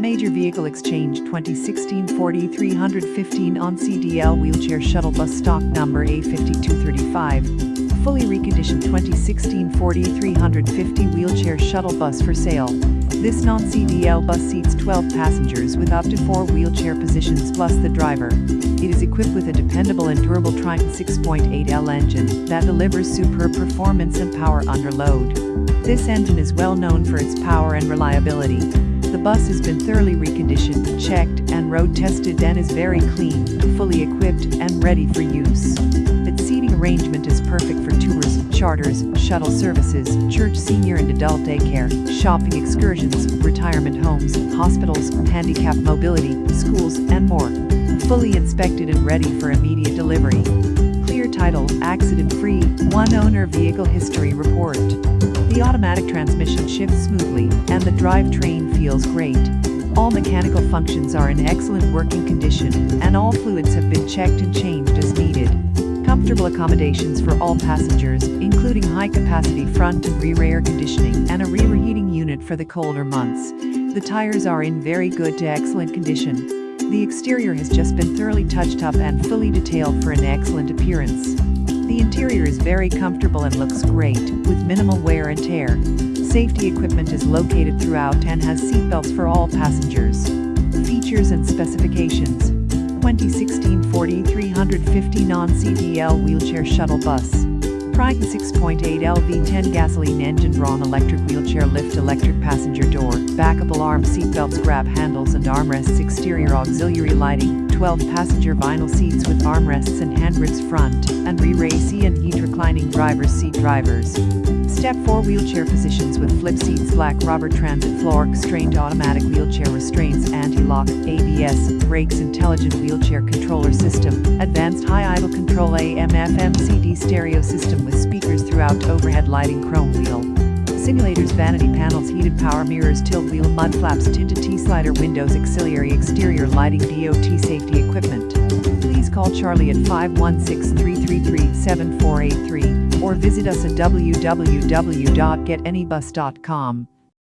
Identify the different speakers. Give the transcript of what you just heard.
Speaker 1: Major Vehicle Exchange 2016 40 315 on CDL Wheelchair Shuttle Bus Stock Number A5235. Fully reconditioned 2016 Ford E-350 Wheelchair Shuttle Bus for sale. This non-CDL bus seats 12 passengers with up to 4 wheelchair positions plus the driver. It is equipped with a dependable and durable Triton 6.8L engine that delivers superb performance and power under load. This engine is well known for its power and reliability. The bus has been thoroughly reconditioned, checked, and road tested and is very clean, fully equipped, and ready for use. Arrangement is perfect for tours, charters, shuttle services, church senior and adult daycare, shopping excursions, retirement homes, hospitals, handicap mobility, schools, and more. Fully inspected and ready for immediate delivery. Clear title, accident-free, one-owner vehicle history report. The automatic transmission shifts smoothly, and the drivetrain feels great. All mechanical functions are in excellent working condition, and all fluids have been checked and changed as. Comfortable accommodations for all passengers, including high-capacity front and rear air conditioning and a rear heating unit for the colder months. The tires are in very good to excellent condition. The exterior has just been thoroughly touched up and fully detailed for an excellent appearance. The interior is very comfortable and looks great, with minimal wear and tear. Safety equipment is located throughout and has seatbelts for all passengers. Features and specifications 2016 Ford E-350 non-CDL wheelchair shuttle bus. Triton 6.8 L V10 gasoline engine Braun electric wheelchair lift electric passenger door, backup alarm seatbelts grab handles and armrests exterior auxiliary lighting, 12 passenger vinyl seats with armrests and handgrips front, and rear AC and heat reclining driver's seat drivers. Step 4 wheelchair positions with flip seats black rubber transit floor Q'Straint automatic wheelchair restraints anti-lock ABS brakes intelligent wheelchair controller system advanced high idle control AM FM CD stereo system with speakers throughout overhead lighting chrome wheel simulators vanity panels heated power mirrors tilt wheel mud flaps tinted T-slider windows auxiliary exterior lighting DOT safety equipment please call Charlie at 516-333-7483 or visit us at www.getanybus.com.